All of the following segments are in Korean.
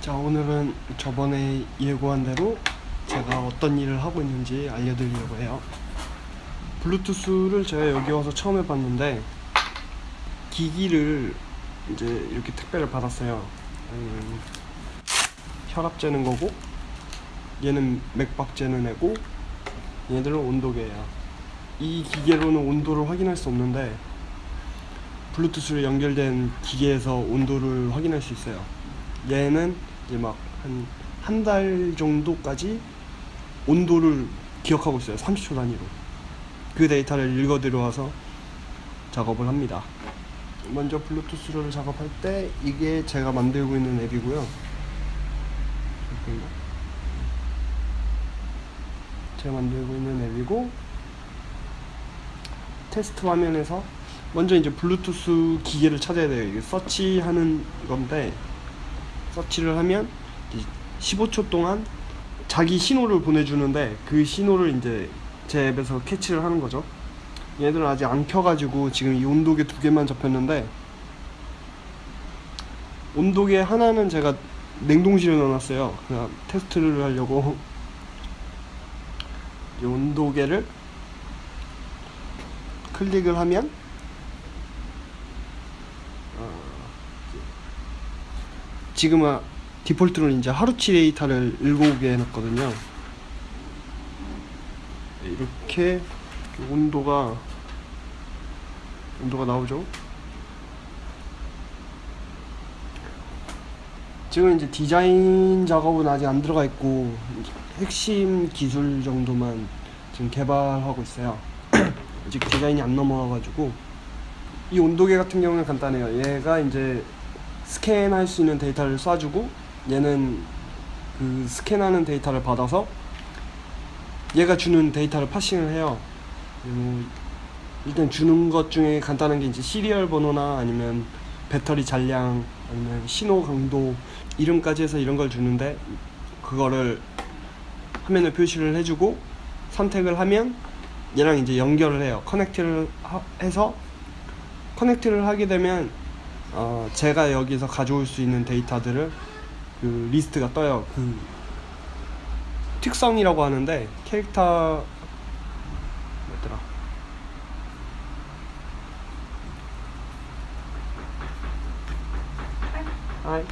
자 오늘은 저번에 예고한 대로 제가 어떤 일을 하고 있는지 알려드리려고 해요. 블루투스를 제가 여기 와서 처음 해봤는데 기기를 이제 이렇게 택배를 받았어요. 음, 혈압 재는 거고 얘는 맥박 재는 애고 얘들은 온도계예요. 이 기계로는 온도를 확인할 수 없는데 블루투스로 연결된 기계에서 온도를 확인할 수 있어요. 얘는 이제 막 한 한 달 정도까지 온도를 기억하고 있어요. 30초 단위로. 그 데이터를 읽어 들어와서 작업을 합니다. 먼저 블루투스를 작업할 때 이게 제가 만들고 있는 앱이고요. 제가 만들고 있는 앱이고 테스트 화면에서 먼저 이제 블루투스 기계를 찾아야 돼요. 이게 서치하는 건데 서치를 하면 15초 동안 자기 신호를 보내주는데 그 신호를 이제 제 앱에서 캐치를 하는 거죠. 얘들은 아직 안 켜가지고 지금 이 온도계 두 개만 잡혔는데 온도계 하나는 제가 냉동실에 넣어놨어요. 그냥 테스트를 하려고 이 온도계를 클릭을 하면 지금은 디폴트로 이제 하루치 데이터를 읽어오게 해놨거든요. 이렇게 온도가 온도가 나오죠. 지금 이제 디자인 작업은 아직 안 들어가 있고 핵심 기술 정도만 지금 개발하고 있어요. 아직 디자인이 안 넘어와가지고 이 온도계 같은 경우는 간단해요. 얘가 이제 스캔할 수 있는 데이터를 쏴주고 얘는 그 스캔하는 데이터를 받아서 얘가 주는 데이터를 parsing을 해요. 음, 일단 주는 것 중에 간단한 게 이제 serial 번호나 아니면 배터리 잔량 아니면 신호 강도 이름까지 해서 이런 걸 주는데 그거를 화면에 표시를 해주고 선택을 하면 얘랑 이제 연결을 해요. 커넥트를 하- 해서 커넥트를 하게 되면 어, 제가 여기서 가져올 수 있는 데이터들을 그 리스트가 떠요. 그 특성이라고 하는데 캐릭터 뭐더라? 아이.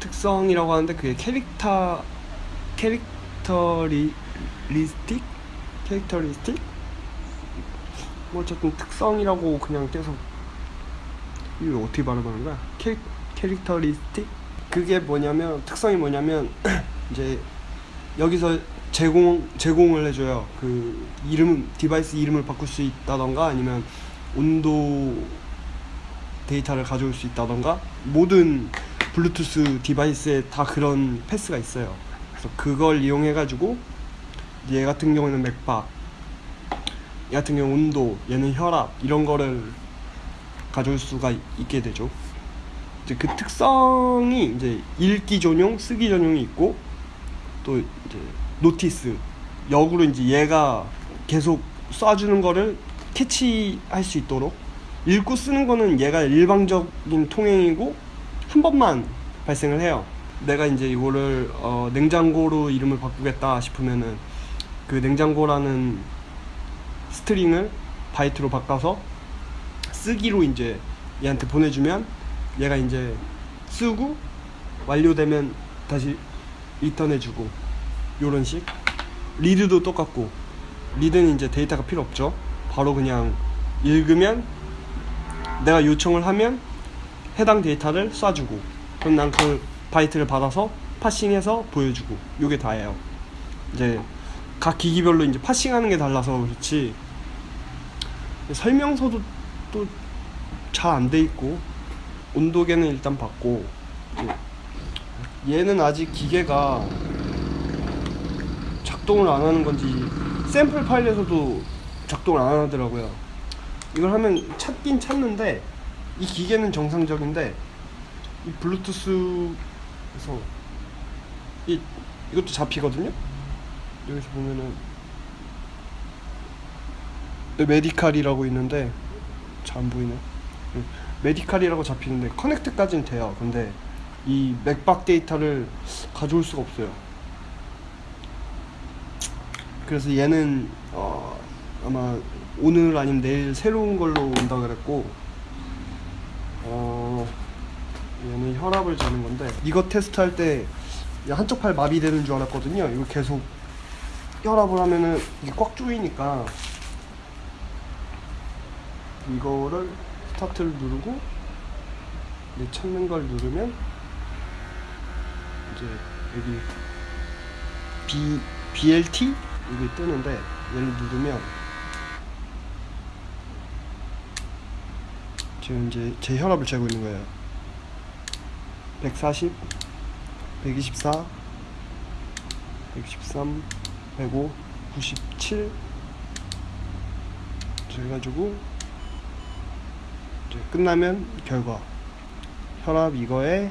특성이라고 하는데 그게 character character ri ristic characteristic 뭐 어쨌든 특성이라고 그냥 계속 이거 어떻게 발음하는 거야? cha, characteristic? 그게 뭐냐면 특성이 뭐냐면 이제 여기서 제공 제공을 해줘요. 그 이름 device 이름을 바꿀 수 있다던가 아니면 온도 데이터를 가져올 수 있다던가 모든 블루투스 device에 다 그런 패스가 있어요. 그래서 그걸 이용해 가지고 얘 같은 경우는 맥박, 얘 같은 경우 온도, 얘는 혈압 이런 거를 가져올 수가 있게 되죠. 이제 그 특성이 이제 읽기 전용, 쓰기 전용이 있고 또 이제 notice 역으로 이제 얘가 계속 쏴주는 거를 캐치할 수 있도록 읽고 쓰는 거는 얘가 일방적인 통행이고 한 번만 발생을 해요. 내가 이제 이거를 어, 냉장고로 이름을 바꾸겠다 싶으면은 그 냉장고라는 string을 바이트로 바꿔서 쓰기로 이제 얘한테 보내주면 얘가 이제 쓰고 완료되면 다시 return해주고 요런 식. read도 똑같고. read는 이제 데이터가 필요 없죠. 바로 그냥 읽으면 내가 요청을 하면 해당 데이터를 쏴주고. 그럼 난 그 바이트를 받아서 parsing해서 보여주고. 요게 다예요. 이제 각 기기별로 이제 parsing하는 게 달라서 그렇지. 설명서도 또 잘 안 돼 있고 온도계는 일단 받고 얘는 아직 기계가 작동을 안 하는 건지 샘플 파일에서도 작동을 안 하더라고요. 이걸 하면 찾긴 찾는데 이 기계는 정상적인데 이 블루투스에서 이 이것도 잡히거든요. 여기서 보면은 네, 메디칼이라고 있는데 잘 안 보이네. 응. 메디칼이라고 잡히는데 커넥트까지는 돼요. 근데 이 맥박 데이터를 가져올 수가 없어요. 그래서 얘는 어, 아마 오늘 아니면 내일 새로운 걸로 온다 그랬고 어, 얘는 혈압을 재는 건데 이거 테스트할 때 한쪽 팔 마비되는 줄 알았거든요. 이거 계속 혈압을 하면은 이게 꽉 조이니까 이거를 스타트를 누르고 내 찾는 걸 누르면 이제 여기 B BLT 이게 뜨는데 얘를 누르면 지금 이제 제 혈압을 재고 있는 거예요. 140, 124, 113, 105, 97 그래가지고 이제 끝나면 결과 혈압 이거에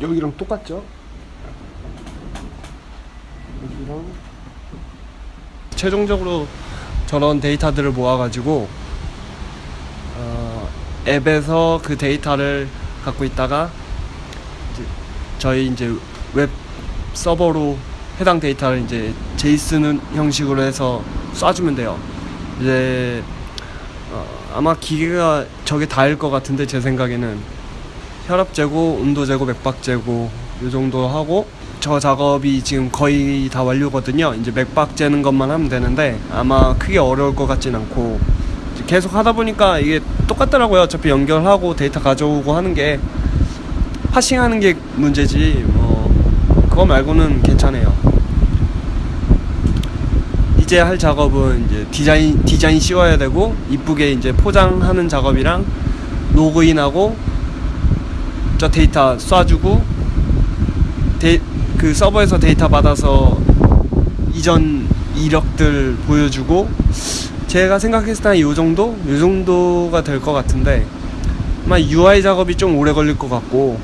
여기랑 똑같죠? 여기랑 최종적으로 저런 데이터들을 모아가지고 어, 앱에서 그 데이터를 갖고 있다가 이제 저희 이제 웹 서버로 해당 데이터를 이제 JSON 형식으로 해서 쏴주면 돼요. 이제 어, 아마 기계가 저게 다일 것 같은데 제 생각에는 혈압 재고, 온도 재고, 맥박 재고 이 정도 하고 저 작업이 지금 거의 다 완료거든요. 이제 맥박 재는 것만 하면 되는데 아마 크게 어려울 것 같진 않고 계속 하다 보니까 이게 똑같더라고요. 어차피 연결하고 데이터 가져오고 하는 게 parsing하는 게 문제지 뭐 그거 말고는 괜찮아요. 이제 할 작업은 이제 디자인 디자인 씌워야 되고 이쁘게 이제 포장하는 작업이랑 로그인하고 저 데이터 쏴주고 데, 그 서버에서 데이터 받아서 이전 이력들 보여주고 제가 생각했을 때이 정도? 이 정도가 될 것 같은데 아마 UI 작업이 좀 오래 걸릴 것 같고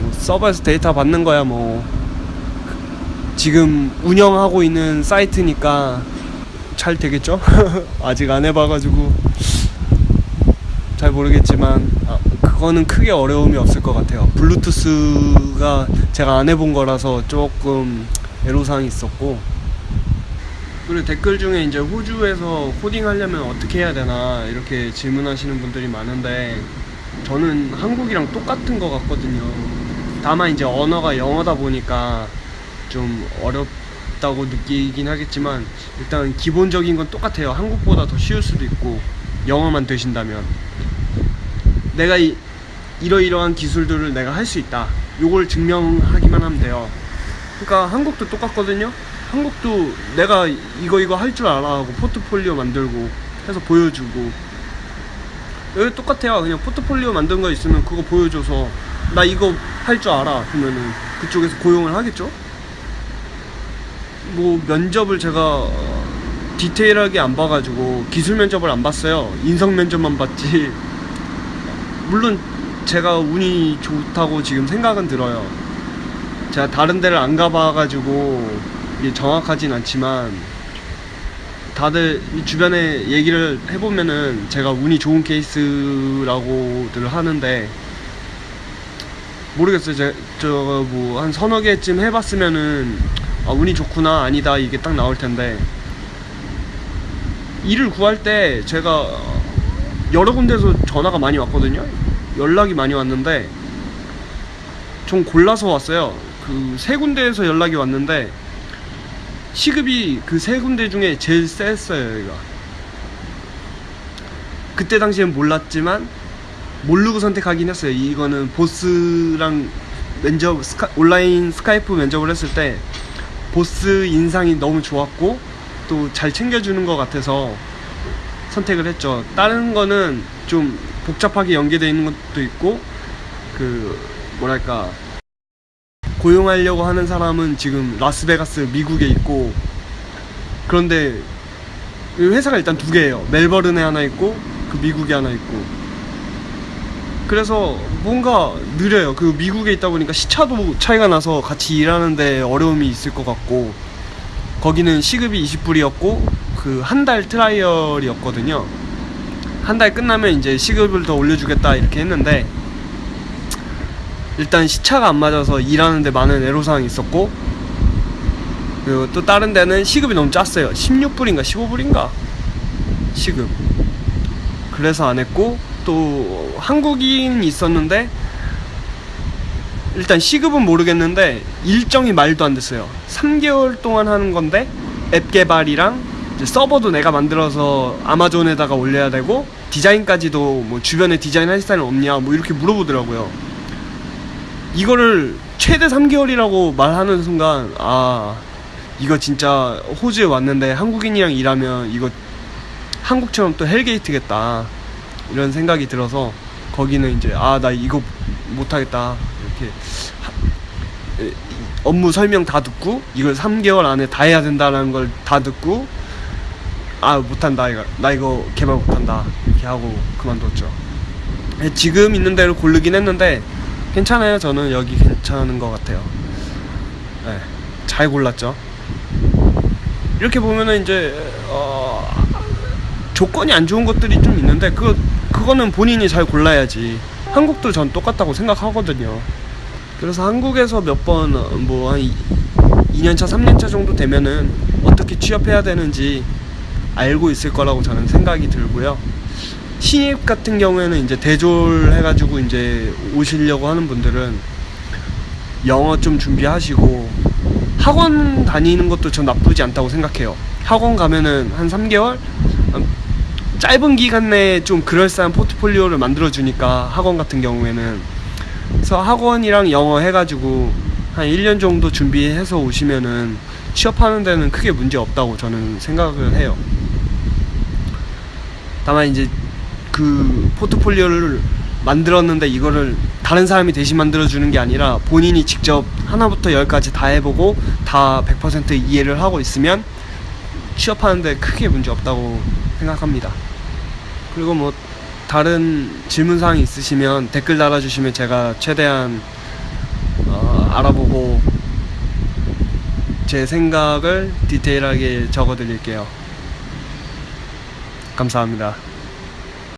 뭐 서버에서 데이터 받는 거야 뭐 지금 운영하고 있는 사이트니까 잘 되겠죠? 아직 안 해봐가지고 잘 모르겠지만 아, 그거는 크게 어려움이 없을 것 같아요. 블루투스가 제가 안 해본 거라서 조금 애로사항이 있었고 그리고 댓글 중에 이제 호주에서 코딩 하려면 어떻게 해야 되나 이렇게 질문하시는 분들이 많은데 저는 한국이랑 똑같은 것 같거든요. 다만 이제 언어가 영어다 보니까 좀 어렵다고 느끼긴 하겠지만 일단 기본적인 건 똑같아요. 한국보다 더 쉬울 수도 있고 영어만 되신다면 내가 이, 이러이러한 기술들을 내가 할 수 있다. 요걸 증명하기만 하면 돼요. 그러니까 한국도 똑같거든요. 한국도 내가 이거 이거 할 줄 알아 하고 포트폴리오 만들고 해서 보여주고 여기 똑같아요. 그냥 포트폴리오 만든 거 있으면 그거 보여줘서 나 이거 할 줄 알아 그러면은 그쪽에서 고용을 하겠죠. 뭐 면접을 제가 디테일하게 안 봐가지고 기술 면접을 안 봤어요. 인성 면접만 봤지. 물론 제가 운이 좋다고 지금 생각은 들어요. 제가 다른 데를 안 가봐가지고 이게 정확하진 않지만 다들 이 주변에 얘기를 해보면은 제가 운이 좋은 케이스라고들 하는데 모르겠어요. 저뭐한 서너 개쯤 해봤으면은 아, 운이 좋구나 아니다 이게 딱 나올 텐데 일을 구할 때 제가 여러 군데서 전화가 많이 왔거든요. 연락이 많이 왔는데 좀 골라서 왔어요. 그 세 군데에서 연락이 왔는데 시급이 그 세 군데 중에 제일 셌어요, 여기가. 그때 당시엔 몰랐지만 모르고 선택하긴 했어요. 이거는 보스랑 면접 스카, 온라인 스카이프 면접을 했을 때 보스 인상이 너무 좋았고 또 잘 챙겨주는 것 같아서 선택을 했죠. 다른 거는 좀 복잡하게 연계되어 있는 것도 있고 그 뭐랄까 고용하려고 하는 사람은 지금 라스베가스 미국에 있고 그런데 이 회사가 일단 두 개예요. 멜버른에 하나 있고 그 미국에 하나 있고 그래서 뭔가 느려요. 그 미국에 있다 보니까 시차도 차이가 나서 같이 일하는데 어려움이 있을 것 같고 거기는 시급이 20불이었고 그 한 달 트라이얼이었거든요. 한 달 끝나면 이제 시급을 더 올려주겠다 이렇게 했는데 일단 시차가 안 맞아서 일하는데 많은 애로사항이 있었고 그리고 또 다른 데는 시급이 너무 짰어요 16불인가 15불인가 시급 그래서 안 했고 또 한국인 있었는데 일단 시급은 모르겠는데 일정이 말도 안 됐어요. 3개월 동안 하는 건데 앱 개발이랑 서버도 내가 만들어서 아마존에다가 올려야 되고 디자인까지도 뭐 주변에 디자인 할 사람 없냐 뭐 이렇게 물어보더라고요. 이거를 최대 3개월이라고 말하는 순간 아 이거 진짜 호주에 왔는데 한국인이랑 일하면 이거 한국처럼 또 헬게이트겠다 이런 생각이 들어서 거기는 이제 아 나 이거 못하겠다. 이렇게 업무 설명 다 듣고 이걸 3개월 안에 다 해야 된다는 걸 다 듣고 아 못한다. 이거 나 이거 개발 못한다. 이렇게 하고 그만뒀죠. 에, 지금 있는 데를 고르긴 했는데 괜찮아요. 저는 여기 괜찮은 것 같아요. 네, 잘 골랐죠. 이렇게 보면은 이제 어, 조건이 안 좋은 것들이 좀 있는데 그 그거는 본인이 잘 골라야지. 한국도 전 똑같다고 생각하거든요. 그래서 한국에서 몇 번 뭐 한 2년차, 3년차 정도 되면은 어떻게 취업해야 되는지 알고 있을 거라고 저는 생각이 들고요. 신입 같은 경우에는 이제 대졸 해가지고 이제 오시려고 하는 분들은 영어 좀 준비하시고 학원 다니는 것도 전 나쁘지 않다고 생각해요. 학원 가면은 한 3개월? 음, 짧은 기간 내에 좀 그럴싸한 포트폴리오를 만들어주니까 학원 같은 경우에는 그래서 학원이랑 영어 해가지고 한 1년 정도 준비해서 오시면은 취업하는 데는 크게 문제 없다고 저는 생각을 해요. 다만 이제 그 포트폴리오를 만들었는데 이거를 다른 사람이 대신 만들어주는 게 아니라 본인이 직접 하나부터 열까지 다 해보고 다 100% 이해를 하고 있으면 취업하는데 크게 문제 없다고 생각합니다. 그리고 뭐 다른 질문사항이 있으시면 댓글 달아주시면 제가 최대한 어, 알아보고 제 생각을 디테일하게 적어드릴게요. 감사합니다.